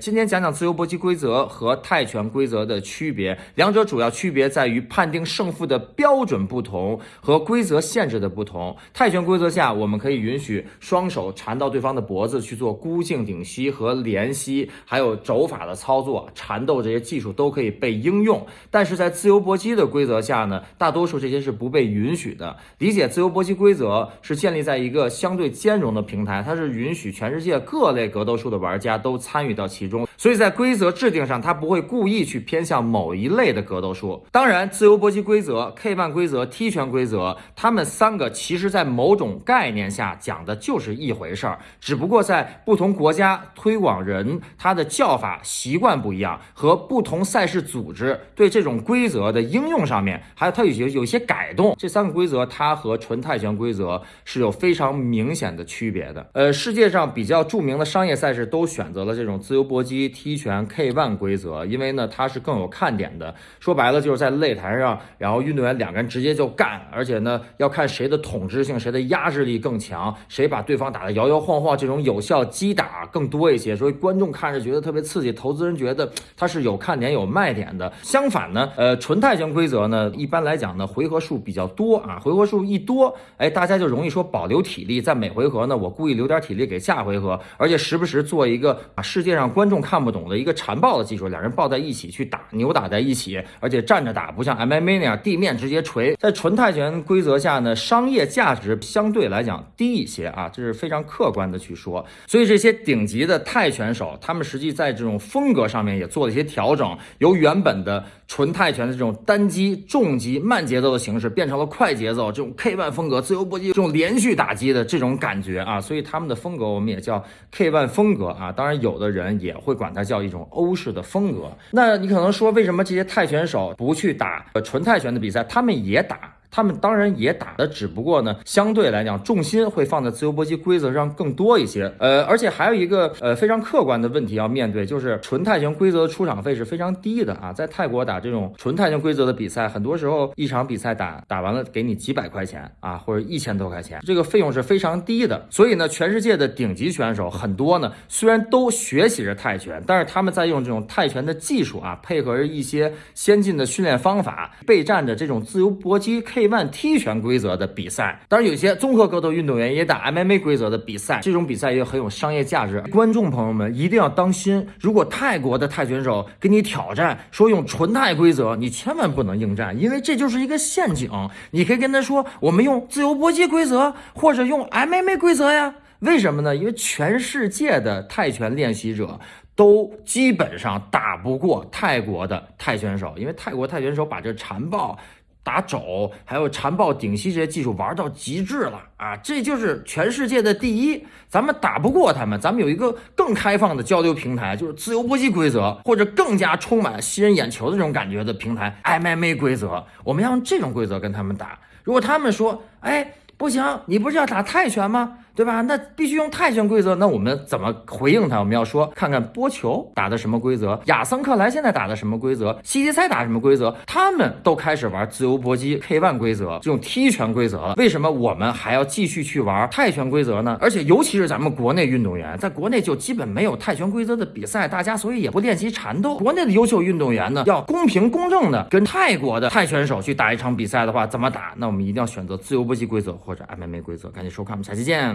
今天讲讲自由搏击规则和泰拳规则的区别，两者主要区别在于判定胜负的标准不同和规则限制的不同。泰拳规则下，我们可以允许双手缠到对方的脖子去做箍颈顶膝和连膝，还有肘法的操作、缠斗这些技术都可以被应用。但是在自由搏击的规则下呢，大多数这些是不被允许的。理解自由搏击规则是建立在一个相对兼容的平台，它是允许全世界各类格斗术的玩家都参与到其。中，所以在规则制定上，他不会故意去偏向某一类的格斗术。当然，自由搏击规则、K 腕规则、踢拳规则，他们三个其实在某种概念下讲的就是一回事儿，只不过在不同国家推广人他的叫法习惯不一样，和不同赛事组织对这种规则的应用上面，还有它有些有些改动。这三个规则，它和纯泰拳规则是有非常明显的区别的。呃，世界上比较著名的商业赛事都选择了这种自由搏。搏击、踢拳、K ONE 规则，因为呢它是更有看点的。说白了就是在擂台上，然后运动员两个人直接就干，而且呢要看谁的统治性、谁的压制力更强，谁把对方打得摇摇晃晃，这种有效击打更多一些。所以观众看着觉得特别刺激，投资人觉得它是有看点、有卖点的。相反呢，呃，纯泰拳规则呢，一般来讲呢，回合数比较多啊，回合数一多，哎，大家就容易说保留体力，在每回合呢，我故意留点体力给下回合，而且时不时做一个啊世界上关。观众看不懂的一个缠抱的技术，两人抱在一起去打，扭打在一起，而且站着打，不像 MMA 那样地面直接锤。在纯泰拳规则下呢，商业价值相对来讲低一些啊，这是非常客观的去说。所以这些顶级的泰拳手，他们实际在这种风格上面也做了一些调整，由原本的纯泰拳的这种单击、重击、慢节奏的形式，变成了快节奏这种 K ONE 风格、自由搏击这种连续打击的这种感觉啊。所以他们的风格我们也叫 K ONE 风格啊。当然，有的人也。会管它叫一种欧式的风格。那你可能说，为什么这些泰拳手不去打纯泰拳的比赛？他们也打。他们当然也打的，只不过呢，相对来讲，重心会放在自由搏击规则上更多一些。呃，而且还有一个呃非常客观的问题要面对，就是纯泰拳规则的出场费是非常低的啊。在泰国打这种纯泰拳规则的比赛，很多时候一场比赛打打完了给你几百块钱啊，或者一千多块钱，这个费用是非常低的。所以呢，全世界的顶级选手很多呢，虽然都学习着泰拳，但是他们在用这种泰拳的技术啊，配合着一些先进的训练方法，备战着这种自由搏击 K。万踢拳规则的比赛，当然有些综合格斗运动员也打 MMA 规则的比赛，这种比赛也很有商业价值。观众朋友们一定要当心，如果泰国的泰拳手给你挑战说用纯泰规则，你千万不能应战，因为这就是一个陷阱。你可以跟他说，我们用自由搏击规则或者用 MMA 规则呀？为什么呢？因为全世界的泰拳练习者都基本上打不过泰国的泰拳手，因为泰国泰拳手把这缠抱。打肘，还有缠抱、顶膝这些技术玩到极致了啊！这就是全世界的第一，咱们打不过他们。咱们有一个更开放的交流平台，就是自由搏击规则，或者更加充满吸人眼球的这种感觉的平台 MMA 规则。我们要用这种规则跟他们打。如果他们说，哎，不行，你不是要打泰拳吗？对吧？那必须用泰拳规则。那我们怎么回应他？我们要说，看看波球打的什么规则，亚森克莱现在打的什么规则，西迪塞打什么规则，他们都开始玩自由搏击 K ONE 规则这种踢拳规则了。为什么我们还要继续去玩泰拳规则呢？而且尤其是咱们国内运动员，在国内就基本没有泰拳规则的比赛，大家所以也不练习缠斗。国内的优秀运动员呢，要公平公正的跟泰国的泰拳手去打一场比赛的话，怎么打？那我们一定要选择自由搏击规则或者 MMA 规则。赶紧收看，我们下期见。